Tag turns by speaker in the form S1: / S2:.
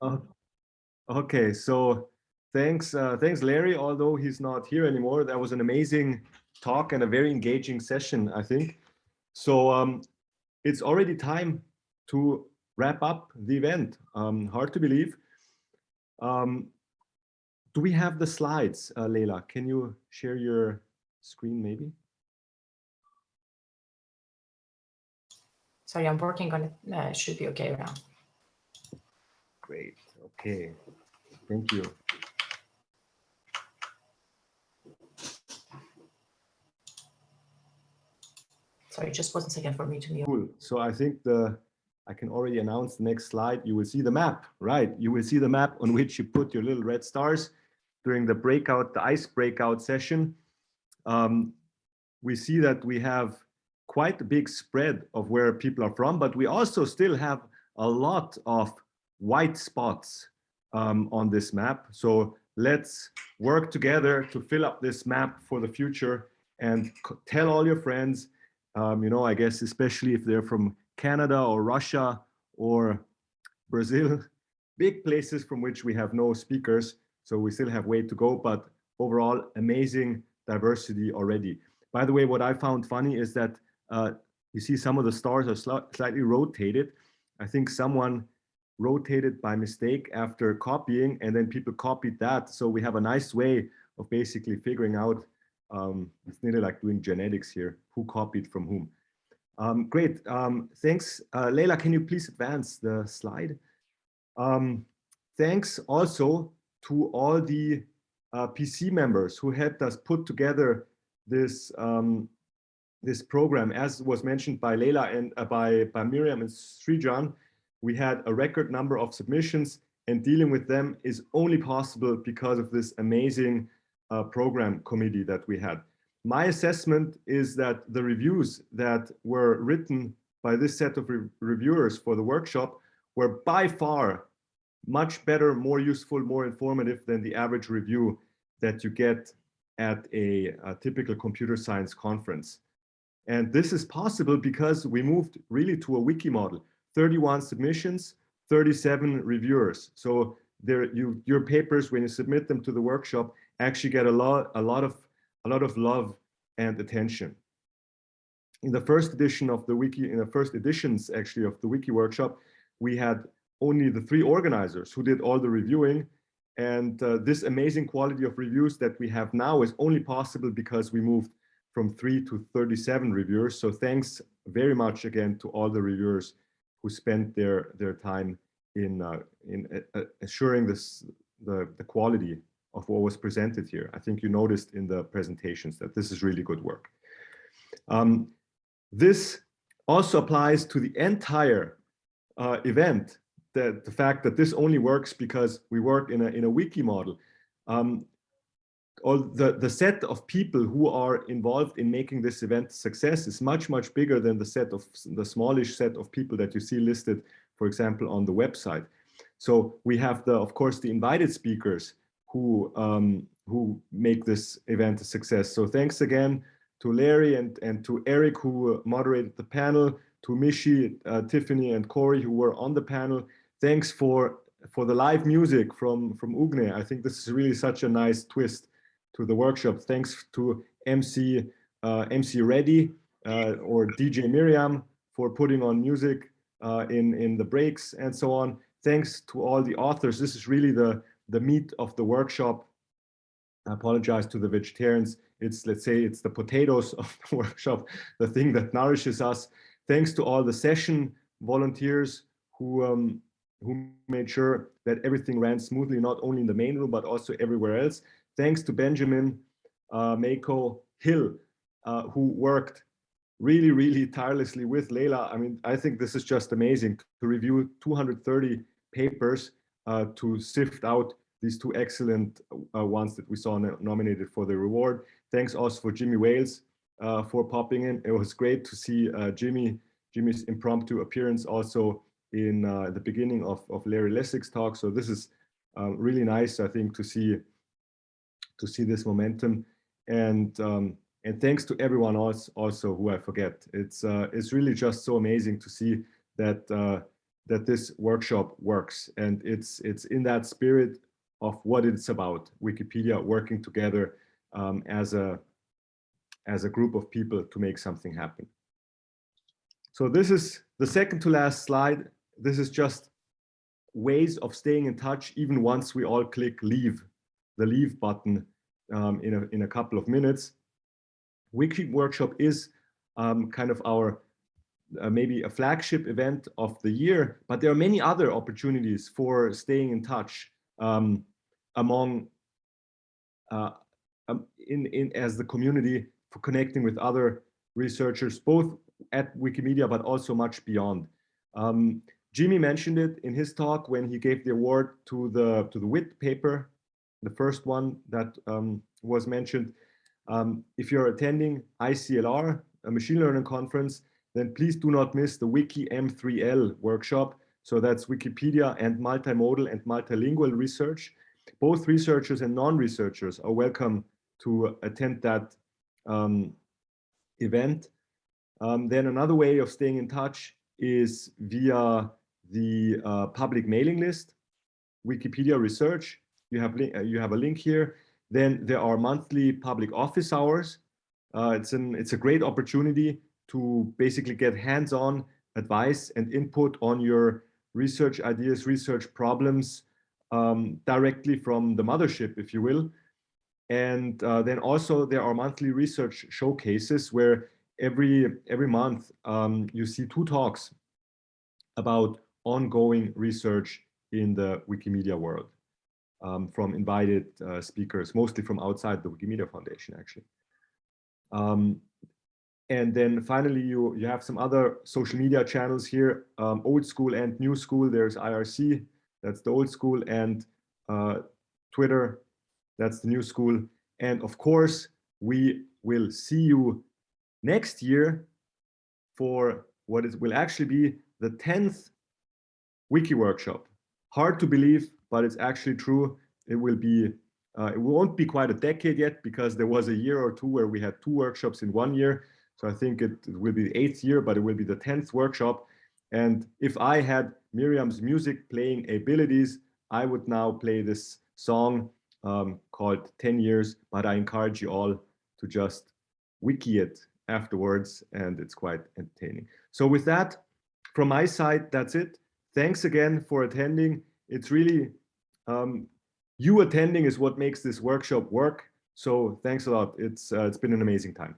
S1: Uh, okay, so thanks, uh, thanks, Larry. Although he's not here anymore, that was an amazing talk and a very engaging session, I think. So um, it's already time to wrap up the event. Um, hard to believe. Um, do we have the slides, uh, Leila? Can you share your screen maybe?
S2: Sorry, I'm working on it. Uh, it should be okay now.
S1: Great. Okay. Thank you.
S2: Sorry, just one second for me to mute.
S1: Cool. So I think the I can already announce the next slide. You will see the map, right? You will see the map on which you put your little red stars during the breakout, the ice breakout session. Um, we see that we have quite a big spread of where people are from, but we also still have a lot of white spots um, on this map. So let's work together to fill up this map for the future and tell all your friends, um, you know, I guess, especially if they're from Canada or Russia or Brazil, big places from which we have no speakers. So we still have way to go, but overall amazing diversity already. By the way, what I found funny is that uh, you see some of the stars are sl slightly rotated. I think someone rotated by mistake after copying and then people copied that. So we have a nice way of basically figuring out, um, it's nearly like doing genetics here, who copied from whom. Um, great, um, thanks. Uh, Leila, can you please advance the slide? Um, thanks also to all the uh, PC members who helped us put together this um, this program. As was mentioned by Leila and uh, by, by Miriam and Srijan, we had a record number of submissions and dealing with them is only possible because of this amazing uh, program committee that we had. My assessment is that the reviews that were written by this set of re reviewers for the workshop were by far much better, more useful, more informative than the average review that you get at a, a typical computer science conference. And this is possible because we moved really to a wiki model. 31 submissions, 37 reviewers. So there, you, your papers, when you submit them to the workshop, actually get a lot, a lot of, a lot of love and attention. In the first edition of the wiki, in the first editions actually of the wiki workshop, we had only the three organizers who did all the reviewing. And uh, this amazing quality of reviews that we have now is only possible because we moved from three to 37 reviewers. So thanks very much again to all the reviewers who spent their their time in uh, in uh, uh, assuring this the the quality of what was presented here. I think you noticed in the presentations that this is really good work. Um, this also applies to the entire uh, event. That the fact that this only works because we work in a in a wiki model. Um, all the, the set of people who are involved in making this event success is much, much bigger than the set of the smallish set of people that you see listed, for example, on the website. So we have the, of course, the invited speakers who um, who make this event a success. So thanks again to Larry and, and to Eric who moderated the panel, to Mishi, uh, Tiffany and Corey who were on the panel. Thanks for for the live music from, from Ugne. I think this is really such a nice twist to the workshop. Thanks to MC uh, MC Redi uh, or DJ Miriam for putting on music uh, in in the breaks and so on. Thanks to all the authors. This is really the the meat of the workshop. I apologize to the vegetarians. It's let's say it's the potatoes of the workshop, the thing that nourishes us. Thanks to all the session volunteers who um, who made sure that everything ran smoothly, not only in the main room, but also everywhere else thanks to Benjamin uh, Mako Hill, uh, who worked really, really tirelessly with Leila. I mean, I think this is just amazing to review 230 papers uh, to sift out these two excellent uh, ones that we saw nominated for the reward. Thanks also for Jimmy Wales uh, for popping in. It was great to see uh, Jimmy, Jimmy's impromptu appearance also in the beginning of, of Larry Lessig's talk. So this is really nice, I think, to see to see this momentum. And um, and thanks to everyone else also who I forget. It's uh, it's really just so amazing to see that uh, that this workshop works. And it's, it's in that spirit of what it's about, Wikipedia working together um, as, a, as a group of people to make something happen. So this is the second to last slide. This is just ways of staying in touch even once we all click leave, the leave button um, in, a, in a couple of minutes. Wiki Workshop is um, kind of our uh, maybe a flagship event of the year, but there are many other opportunities for staying in touch um, among uh, um, in, in as the community for connecting with other researchers, both at Wikimedia, but also much beyond. Um, Jimmy mentioned it in his talk when he gave the award to the to the WIT paper, the first one that um, was mentioned. Um, if you're attending ICLR, a machine learning conference, then please do not miss the Wiki M3L workshop. So that's Wikipedia and multimodal and multilingual research. Both researchers and non-researchers are welcome to attend that um, event. Um, then another way of staying in touch is via the uh, public mailing list, Wikipedia research. You have, uh, you have a link here. Then there are monthly public office hours. Uh, it's, an, it's a great opportunity to basically get hands-on advice and input on your research ideas, research problems um, directly from the mothership, if you will. And uh, then also there are monthly research showcases where every every month um, you see two talks about ongoing research in the Wikimedia world um, from invited uh, speakers, mostly from outside the Wikimedia Foundation, actually. Um, and then finally, you, you have some other social media channels here, um, old school and new school. There's IRC, that's the old school, and uh, Twitter, that's the new school. And of course, we will see you next year for what it will actually be the 10th wiki workshop. Hard to believe, but it's actually true. It will be, uh, it won't be quite a decade yet because there was a year or two where we had two workshops in one year. So I think it, it will be the eighth year, but it will be the 10th workshop. And if I had Miriam's music playing abilities, I would now play this song um, called 10 years, but I encourage you all to just wiki it afterwards and it's quite entertaining. So with that, from my side, that's it. Thanks again for attending. It's really, um, you attending is what makes this workshop work. So thanks a lot. It's, uh, it's been an amazing time.